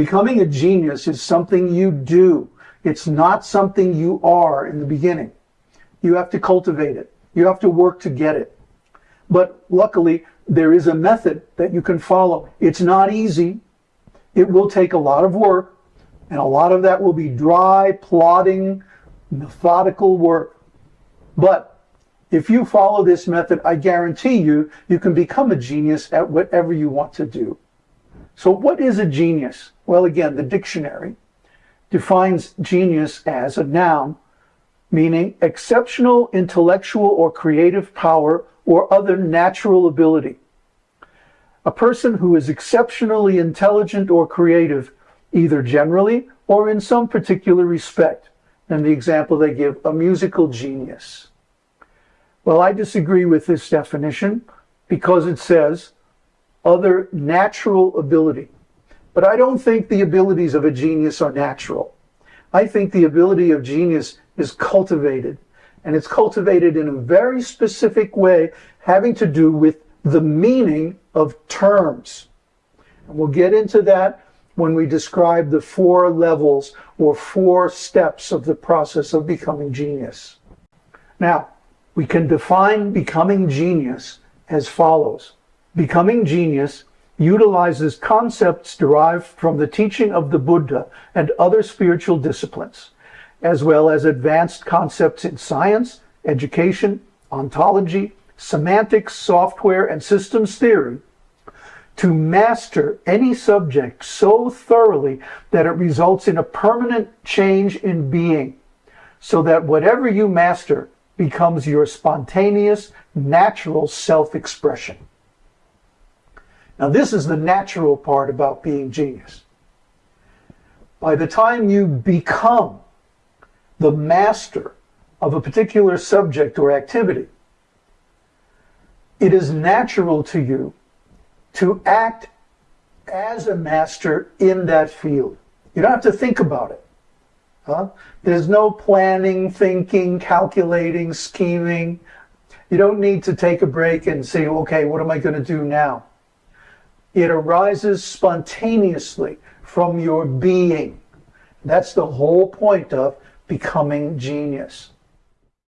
Becoming a genius is something you do. It's not something you are in the beginning. You have to cultivate it. You have to work to get it. But luckily, there is a method that you can follow. It's not easy. It will take a lot of work, and a lot of that will be dry, plodding, methodical work. But if you follow this method, I guarantee you, you can become a genius at whatever you want to do. So what is a genius? Well, again, the dictionary defines genius as a noun meaning exceptional intellectual or creative power or other natural ability. A person who is exceptionally intelligent or creative, either generally or in some particular respect. And the example they give, a musical genius. Well, I disagree with this definition because it says other natural ability. But I don't think the abilities of a genius are natural. I think the ability of genius is cultivated. And it's cultivated in a very specific way having to do with the meaning of terms. And we'll get into that when we describe the four levels or four steps of the process of becoming genius. Now, we can define becoming genius as follows. Becoming genius utilizes concepts derived from the teaching of the Buddha and other spiritual disciplines as well as advanced concepts in science, education, ontology, semantics, software, and systems theory to master any subject so thoroughly that it results in a permanent change in being, so that whatever you master becomes your spontaneous, natural self-expression. Now this is the natural part about being genius. By the time you become the master of a particular subject or activity, it is natural to you to act as a master in that field. You don't have to think about it. Huh? There's no planning, thinking, calculating, scheming. You don't need to take a break and say, okay, what am I going to do now? It arises spontaneously from your being. That's the whole point of becoming genius.